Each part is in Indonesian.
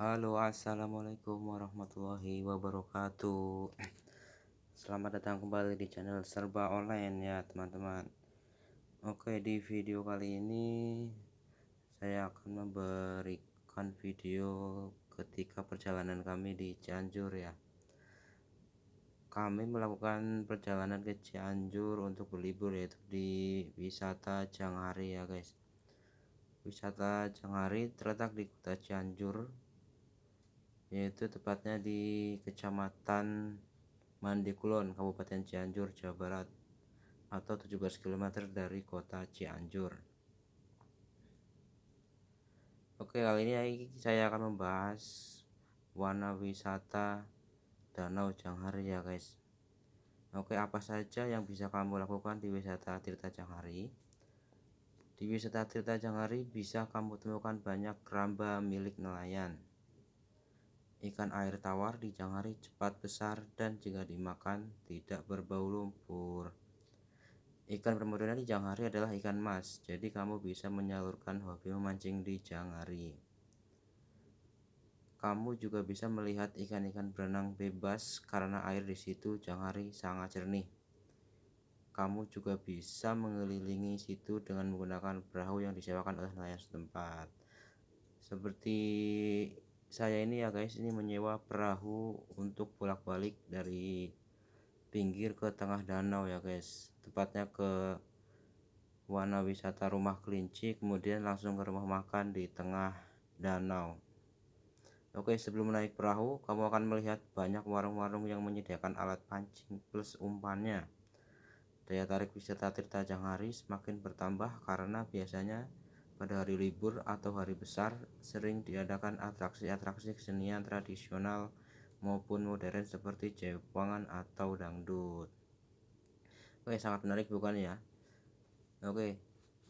Halo assalamualaikum warahmatullahi wabarakatuh. Selamat datang kembali di channel serba online ya teman-teman. Oke di video kali ini Saya akan memberikan video ketika perjalanan kami di Cianjur ya. Kami melakukan perjalanan ke Cianjur untuk berlibur yaitu di wisata Janghari ya guys. Wisata Janghari terletak di kota Cianjur yaitu tepatnya di Kecamatan Mandikulon, Kabupaten Cianjur, Jawa Barat atau 17 km dari kota Cianjur. Oke, kali ini saya akan membahas warna wisata Danau Janghari ya guys. Oke, apa saja yang bisa kamu lakukan di wisata Tirta Janghari? Di wisata Tirta Janghari bisa kamu temukan banyak keramba milik nelayan. Ikan air tawar di Janghari cepat besar dan jika dimakan tidak berbau lumpur. Ikan bermodalnya di Janghari adalah ikan mas, jadi kamu bisa menyalurkan hobi memancing di Janghari. Kamu juga bisa melihat ikan-ikan berenang bebas karena air di situ Janghari sangat jernih kamu juga bisa mengelilingi situ dengan menggunakan perahu yang disewakan oleh nelayan setempat seperti saya ini ya guys ini menyewa perahu untuk bolak-balik dari pinggir ke tengah danau ya guys. Tepatnya ke warna wisata rumah kelinci kemudian langsung ke rumah makan di tengah danau. Oke sebelum naik perahu kamu akan melihat banyak warung-warung yang menyediakan alat pancing plus umpannya. Daya tarik wisata Tirta Janghari semakin bertambah karena biasanya pada hari libur atau hari besar sering diadakan atraksi-atraksi kesenian tradisional maupun modern seperti Jepangan atau dangdut. Oke, sangat menarik bukan ya? Oke.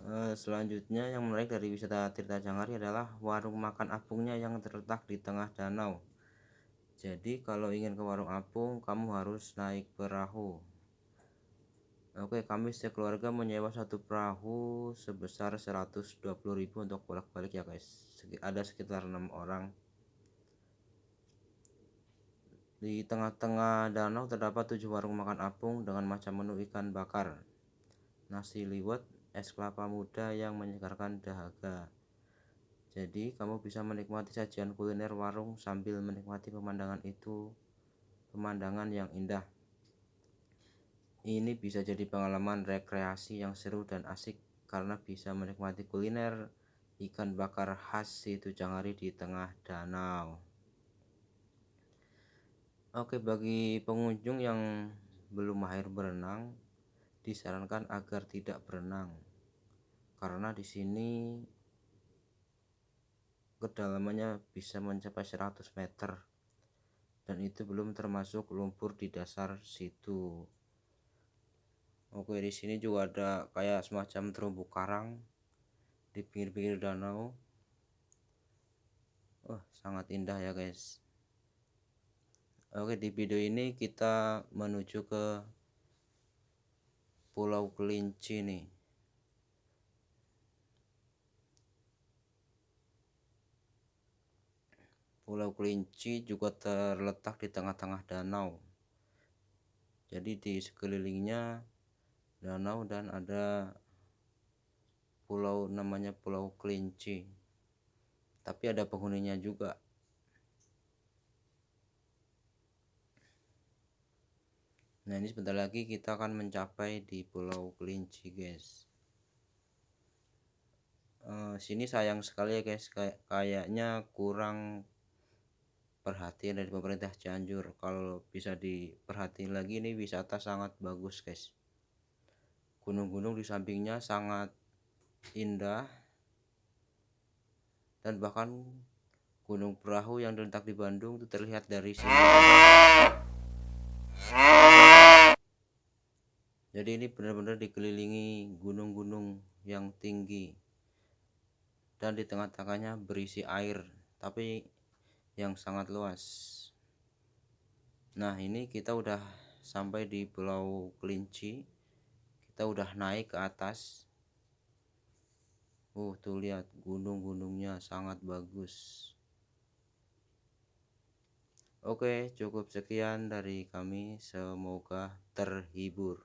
Eh, selanjutnya yang menarik dari wisata Tirta Janghari adalah warung makan apungnya yang terletak di tengah danau. Jadi kalau ingin ke warung apung, kamu harus naik perahu. Oke, kami sekeluarga menyewa satu perahu sebesar 120.000 untuk bolak-balik ya guys. Ada sekitar enam orang. Di tengah-tengah danau terdapat tujuh warung makan apung dengan macam menu ikan bakar, nasi liwet, es kelapa muda yang menyegarkan dahaga. Jadi kamu bisa menikmati sajian kuliner warung sambil menikmati pemandangan itu, pemandangan yang indah. Ini bisa jadi pengalaman rekreasi yang seru dan asik karena bisa menikmati kuliner ikan bakar khas situ Jangari di tengah danau. Oke, bagi pengunjung yang belum mahir berenang, disarankan agar tidak berenang karena di sini kedalamannya bisa mencapai 100 meter dan itu belum termasuk lumpur di dasar situ Oke di sini juga ada kayak semacam terumbu karang di pinggir-pinggir danau. Oh sangat indah ya guys. Oke di video ini kita menuju ke Pulau Kelinci nih. Pulau Kelinci juga terletak di tengah-tengah danau. Jadi di sekelilingnya danau dan ada pulau namanya Pulau Kelinci. Tapi ada penghuninya juga. Nah ini sebentar lagi kita akan mencapai di Pulau Kelinci guys. Uh, sini sayang sekali ya guys. Kay kayaknya kurang perhatian dari pemerintah Cianjur. Kalau bisa diperhatiin lagi ini wisata sangat bagus guys gunung-gunung di sampingnya sangat indah. Dan bahkan gunung perahu yang terletak di Bandung itu terlihat dari sini. Jadi ini benar-benar dikelilingi gunung-gunung yang tinggi. Dan di tengah-tengahnya berisi air tapi yang sangat luas. Nah ini kita udah sampai di pulau kelinci kita udah naik ke atas uh tuh lihat gunung-gunungnya sangat bagus Oke, cukup sekian dari kami. Semoga terhibur.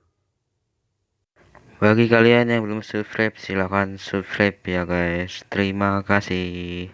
Bagi kalian yang belum subscribe, silahkan subscribe ya guys. Terima kasih.